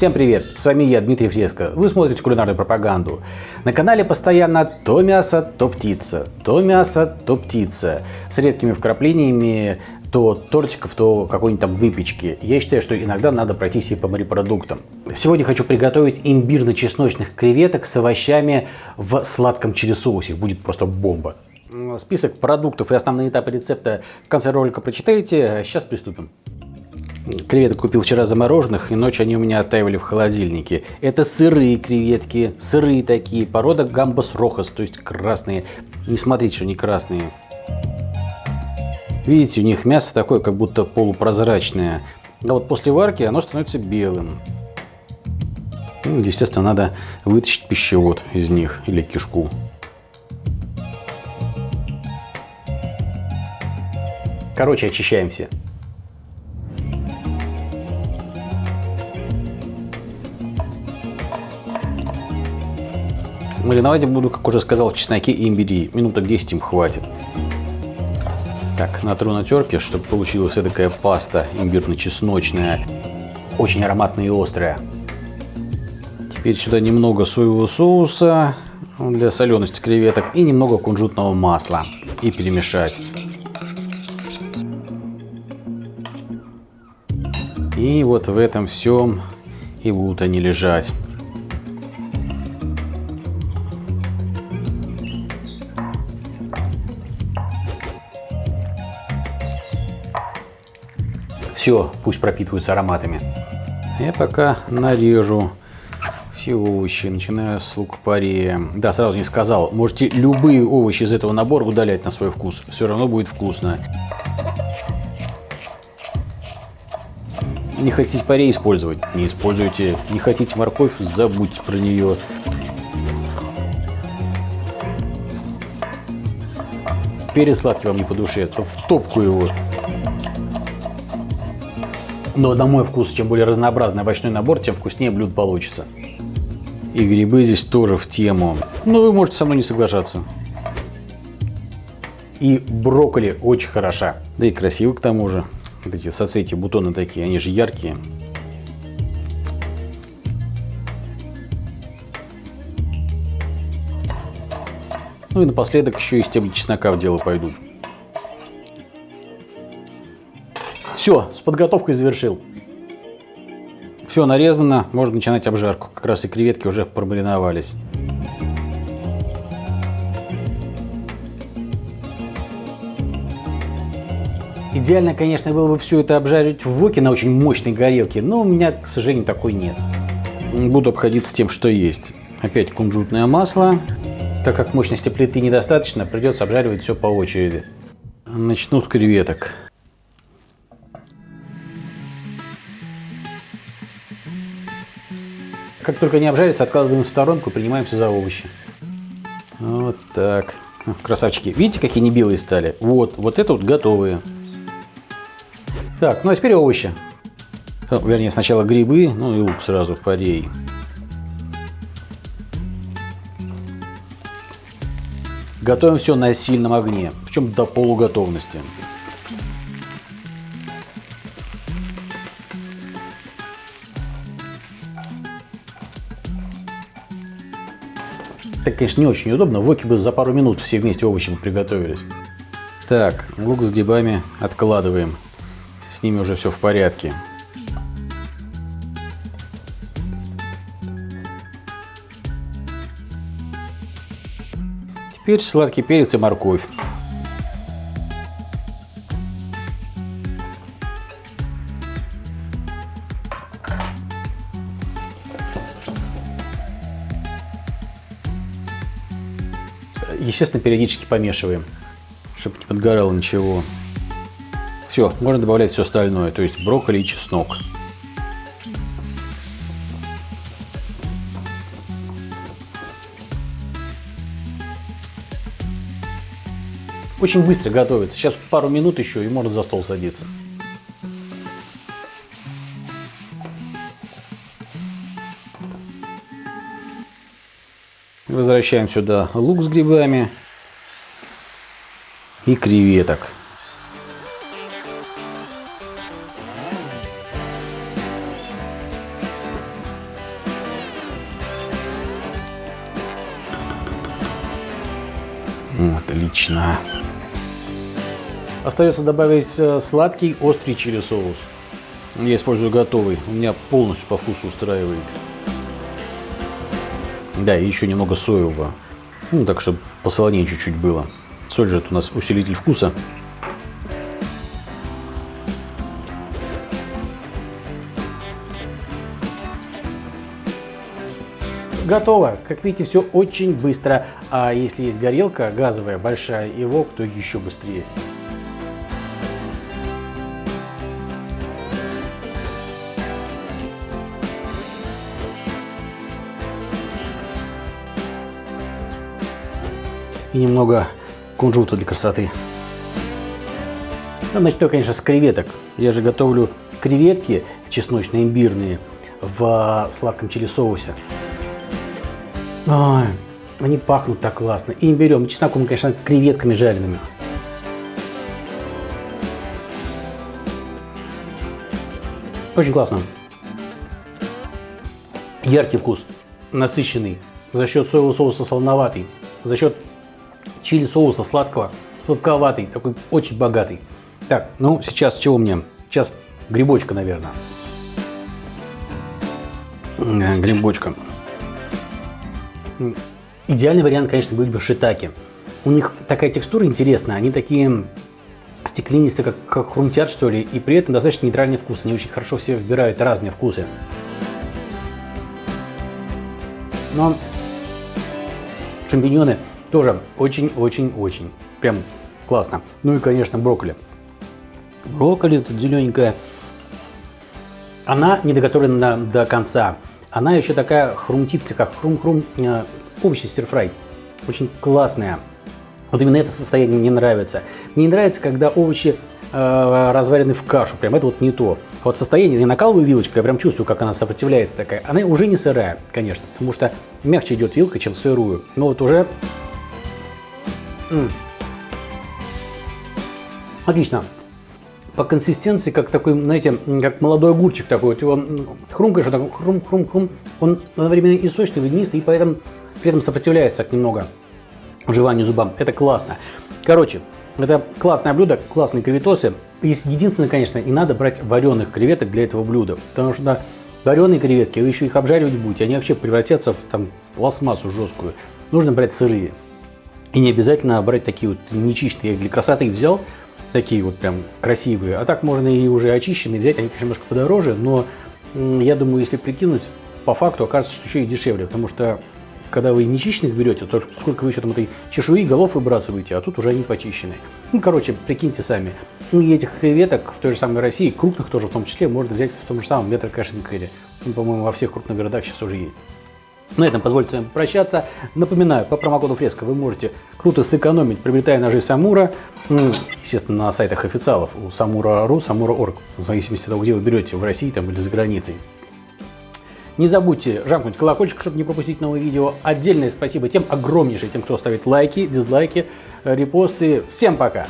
Всем привет! С вами я, Дмитрий Фреско. Вы смотрите кулинарную пропаганду. На канале постоянно то мясо, то птица, то мясо, то птица. С редкими вкраплениями то тортиков, то какой-нибудь там выпечки. Я считаю, что иногда надо пройтись и по морепродуктам. Сегодня хочу приготовить имбирно-чесночных креветок с овощами в сладком чили-соусе. Будет просто бомба. Список продуктов и основные этапы рецепта в конце ролика прочитаете. Сейчас приступим. Креветок купил вчера замороженных, и ночью они у меня оттаивали в холодильнике. Это сырые креветки, сырые такие, порода гамбас рохас, то есть красные. Не смотрите, что они красные. Видите, у них мясо такое, как будто полупрозрачное. А вот после варки оно становится белым. Ну, естественно, надо вытащить пищевод из них или кишку. Короче, очищаемся. Мариновать буду, как уже сказал, в чесноке и имбире. Минуток 10 им хватит. Так, натру на терке, чтобы получилась такая паста имбирно-чесночная. Очень ароматная и острая. Теперь сюда немного соевого соуса для солености креветок и немного кунжутного масла. И перемешать. И вот в этом всем и будут они лежать. Все, пусть пропитываются ароматами. Я пока нарежу все овощи, начиная с лук-пория. Да, сразу не сказал, можете любые овощи из этого набора удалять на свой вкус. Все равно будет вкусно. Не хотите парей использовать? Не используйте. Не хотите морковь? Забудьте про нее. Перец сладкий вам не по душе, то в топку его. Но на мой вкус, чем более разнообразный овощной набор, тем вкуснее блюдо получится. И грибы здесь тоже в тему. Но вы можете со мной не соглашаться. И брокколи очень хороша. Да и красиво к тому же. Вот эти соцветия, бутоны такие, они же яркие. Ну и напоследок еще и стебли чеснока в дело пойдут. Все, с подготовкой завершил. Все нарезано, можно начинать обжарку. Как раз и креветки уже промариновались. Идеально, конечно, было бы все это обжарить в воке на очень мощной горелке, но у меня, к сожалению, такой нет. Буду обходиться тем, что есть. Опять кунжутное масло. Так как мощности плиты недостаточно, придется обжаривать все по очереди. Начну с креветок. Как только они обжарятся, откладываем в сторонку принимаемся за овощи. Вот так. Красавчики. Видите, какие они белые стали? Вот, вот это вот готовые. Так, ну а теперь овощи. Вернее, сначала грибы, ну и лук сразу в парей. Готовим все на сильном огне, причем до полуготовности. Так, конечно, не очень удобно. В воке бы за пару минут все вместе овощи бы приготовились. Так, лук с грибами откладываем. С ними уже все в порядке. Теперь сладкий перец и морковь. Естественно, периодически помешиваем, чтобы не подгорало ничего. Все, можно добавлять все остальное, то есть брокколи и чеснок. Очень быстро готовится. Сейчас пару минут еще и можно за стол садиться. Возвращаем сюда лук с грибами и креветок. Отлично. Остается добавить э, сладкий, острый чили соус. Я использую готовый. У меня полностью по вкусу устраивает. Да, и еще немного соевого. Ну, так, чтобы посолонее чуть-чуть было. Соль же это у нас усилитель вкуса. Готово. Как видите, все очень быстро. А если есть горелка газовая, большая и вок, то еще быстрее. И немного кунжута для красоты. Ну, начну, конечно, с креветок. Я же готовлю креветки чесночно-имбирные в сладком чили-соусе. Они пахнут так классно. И имбирем, чесноком, конечно, креветками жареными. Очень классно. Яркий вкус, насыщенный, за счет соевого соуса солоноватый, за счет чили соуса сладкого, сладковатый, такой очень богатый. Так, ну сейчас чего мне? Сейчас грибочка, наверное. Грибочка. Идеальный вариант, конечно, были бы шитаки. У них такая текстура интересная, они такие стеклянистые, как, как хрумтят, что ли, и при этом достаточно нейтральный вкус. Они очень хорошо все вбирают разные вкусы. Но шампиньоны тоже очень-очень-очень. Прям классно. Ну и, конечно, брокколи. Брокколи тут зелененькая. Она не доготовлена до конца. Она еще такая хрумтит слегка, хрум-хрум, э, овощи стирфрай. Очень классная. Вот именно это состояние мне нравится. Мне не нравится, когда овощи э, разварены в кашу. Прям это вот не то. Вот состояние, я накалываю вилочкой, я прям чувствую, как она сопротивляется такая. Она уже не сырая, конечно, потому что мягче идет вилка, чем сырую. Но вот уже Отлично. По консистенции, как такой, знаете, как молодой огурчик такой. Вот его хрумкаешь, так, хрум-хрум-хрум. Он одновременно и сочный, и водянистый, и поэтому при этом сопротивляется немного жеванию зубам. Это классно. Короче, это классное блюдо, классные креветосы. Единственное, конечно, и надо брать вареных креветок для этого блюда. Потому что вареные креветки, вы еще их обжаривать будете, они вообще превратятся в, там, в пластмассу жесткую. Нужно брать сырые. И не обязательно брать такие вот нечищенные. Я для красоты взял, такие вот прям красивые. А так можно и уже очищенные взять. Они, конечно, немножко подороже, но я думаю, если прикинуть, по факту окажется, что еще и дешевле. Потому что когда вы нечищенных берете, то сколько вы еще там этой чешуи, голов выбрасываете, а тут уже они почищены. Ну, короче, прикиньте сами. Ну, и этих креветок в той же самой России, крупных тоже в том числе, можно взять в том же самом метро кэш Ну, по-моему, во всех крупных городах сейчас уже есть. На этом позвольте с вами прощаться. Напоминаю, по промокоду Фреска вы можете круто сэкономить, приобретая ножи Самура, естественно, на сайтах официалов у Самура.ру, Самура.орг, в зависимости от того, где вы берете, в России там, или за границей. Не забудьте жамкнуть колокольчик, чтобы не пропустить новые видео. Отдельное спасибо тем огромнейшее, тем, кто ставит лайки, дизлайки, репосты. Всем пока!